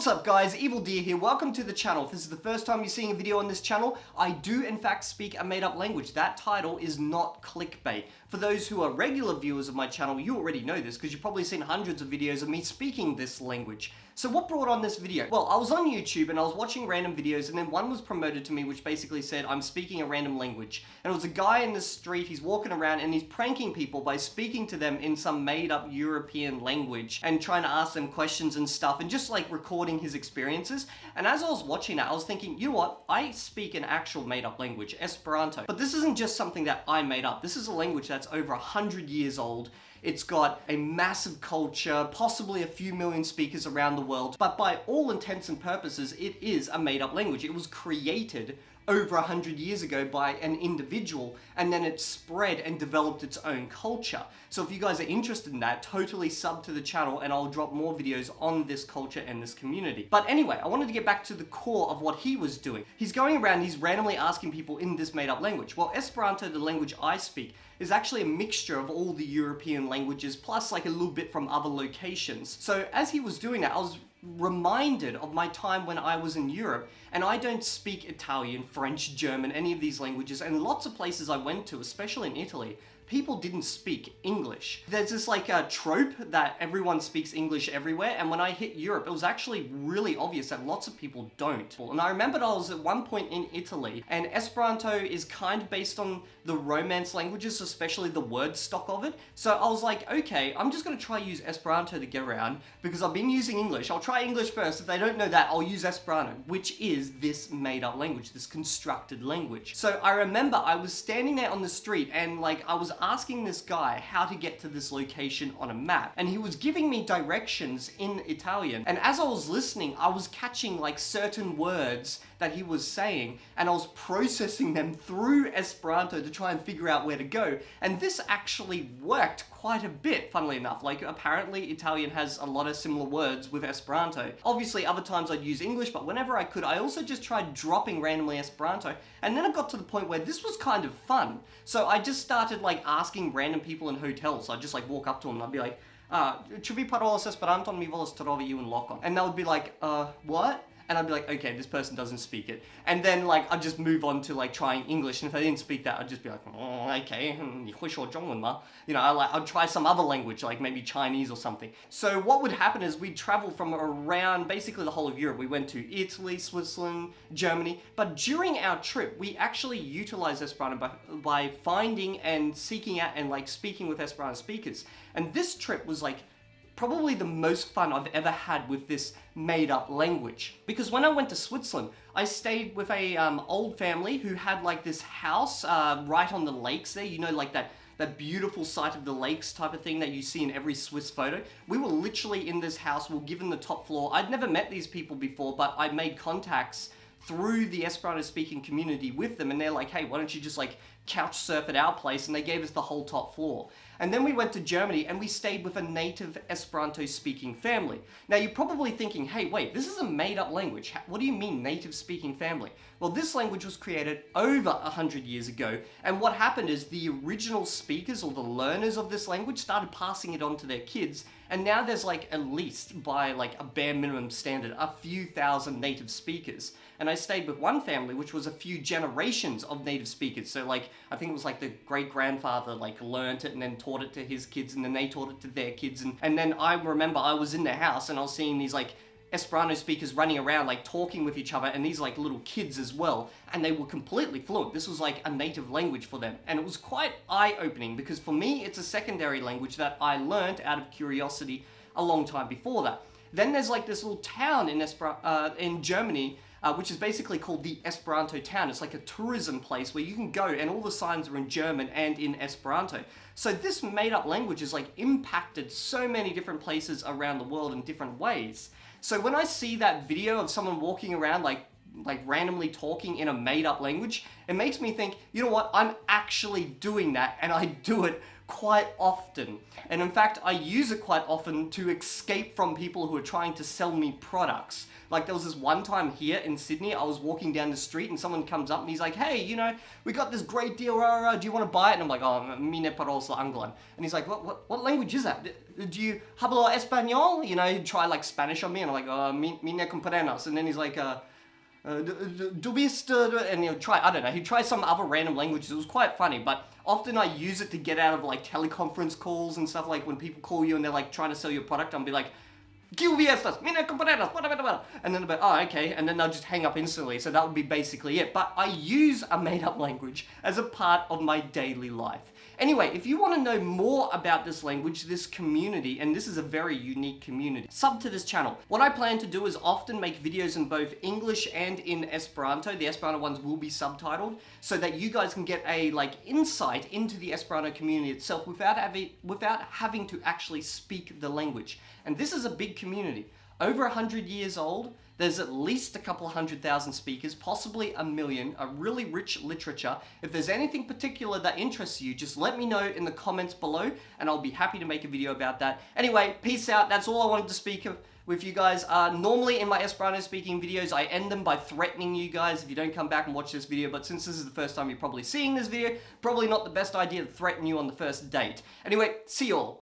What's up guys, Evildea here, welcome to the channel. If this is the first time you're seeing a video on this channel, I do in fact speak a made up language. That title is not clickbait. For those who are regular viewers of my channel, you already know this because you've probably seen hundreds of videos of me speaking this language. So what brought on this video? Well, I was on YouTube and I was watching random videos and then one was promoted to me which basically said I'm speaking a random language. And it was a guy in the street, he's walking around and he's pranking people by speaking to them in some made up European language and trying to ask them questions and stuff and just like recording his experiences. And as I was watching that, I was thinking, you know what? I speak an actual made up language, Esperanto. But this isn't just something that I made up. This is a language that's over a hundred years old it's got a massive culture, possibly a few million speakers around the world, but by all intents and purposes, it is a made-up language. It was created over a hundred years ago by an individual and then it spread and developed its own culture. So if you guys are interested in that, totally sub to the channel and I'll drop more videos on this culture and this community. But anyway, I wanted to get back to the core of what he was doing. He's going around, he's randomly asking people in this made up language. Well, Esperanto, the language I speak, is actually a mixture of all the European languages plus like a little bit from other locations. So as he was doing that, I was reminded of my time when I was in Europe and I don't speak Italian, French, German, any of these languages and lots of places I went to, especially in Italy, people didn't speak English. There's this like a trope that everyone speaks English everywhere and when I hit Europe it was actually really obvious that lots of people don't. And I remembered I was at one point in Italy and Esperanto is kind of based on the Romance languages, especially the word stock of it. So I was like, okay, I'm just gonna try use Esperanto to get around because I've been using English. I'll try English first. If they don't know that, I'll use Esperanto, which is this made up language, this constructed language. So I remember I was standing there on the street and like I was asking this guy how to get to this location on a map and he was giving me directions in Italian and as I was listening I was catching like certain words that he was saying and I was processing them through Esperanto to try and figure out where to go and this actually worked quite a bit funnily enough like apparently Italian has a lot of similar words with Esperanto obviously other times I'd use English but whenever I could I also just tried dropping randomly Esperanto and then it got to the point where this was kind of fun so I just started like asking random people in hotels. I'd just like walk up to them and I'd be like, uh, ĉu vi parolas Esperanton? Mi volas trovi iun lokon. And they would be like, uh, what? And I'd be like, okay, this person doesn't speak it. And then like, I'd just move on to like trying English. And if they didn't speak that, I'd just be like, oh, okay, hmm, you know, I like, I'd try some other language, like maybe Chinese or something. So what would happen is we'd travel from around basically the whole of Europe. We went to Italy, Switzerland, Germany. But during our trip, we actually utilized Esperanto by, by finding and seeking out and like speaking with Esperanto speakers. And this trip was like probably the most fun I've ever had with this made up language. Because when I went to Switzerland, I stayed with a um, old family who had like this house uh, right on the lakes there, you know, like that that beautiful sight of the lakes type of thing that you see in every Swiss photo. We were literally in this house, we were given the top floor. I'd never met these people before, but I made contacts through the Esperanto speaking community with them and they're like, hey, why don't you just like couch surf at our place and they gave us the whole top floor. And then we went to Germany and we stayed with a native Esperanto speaking family. Now you're probably thinking, hey wait, this is a made up language. What do you mean native speaking family? Well this language was created over a hundred years ago and what happened is the original speakers or the learners of this language started passing it on to their kids and now there's like at least by like a bare minimum standard a few thousand native speakers. And I stayed with one family which was a few generations of native speakers. So like I think it was like the great grandfather like learnt it and then taught it to his kids and then they taught it to their kids and, and then I remember I was in the house and I was seeing these like Esperanto speakers running around like talking with each other and these like little kids as well and they were completely fluent. This was like a native language for them and it was quite eye-opening because for me it's a secondary language that I learnt out of curiosity a long time before that. Then there's like this little town in, Esper uh, in Germany uh, which is basically called the Esperanto town. It's like a tourism place where you can go and all the signs are in German and in Esperanto. So this made up language has like impacted so many different places around the world in different ways. So when I see that video of someone walking around like like randomly talking in a made up language, it makes me think, you know what, I'm actually doing that and I do it quite often. And in fact, I use it quite often to escape from people who are trying to sell me products. Like there was this one time here in Sydney, I was walking down the street and someone comes up and he's like, hey, you know, we got this great deal, rah, rah, do you want to buy it? And I'm like, oh, mine parola anglan. And he's like, what, what, what language is that? Do you hablo español? You know, he'd try like Spanish on me and I'm like, oh, mine comprenas. And then he's like, uh, uh, and he'll try, I don't know, he'd try some other random languages. It was quite funny, but often I use it to get out of like teleconference calls and stuff like when people call you and they're like trying to sell you a product, I'll be like, QVStas, mina compañeras, and then be, oh, okay, and then they'll just hang up instantly. So that would be basically it. But I use a made up language as a part of my daily life. Anyway, if you want to know more about this language, this community, and this is a very unique community, sub to this channel. What I plan to do is often make videos in both English and in Esperanto. The Esperanto ones will be subtitled so that you guys can get a like insight into the Esperanto community itself without having, without having to actually speak the language. And this is a big community. Over 100 years old, there's at least a couple hundred thousand speakers, possibly a million, a really rich literature. If there's anything particular that interests you, just let me know in the comments below and I'll be happy to make a video about that. Anyway, peace out. That's all I wanted to speak of with you guys. Uh, normally in my Esperanto speaking videos, I end them by threatening you guys if you don't come back and watch this video, but since this is the first time you're probably seeing this video, probably not the best idea to threaten you on the first date. Anyway, see you all.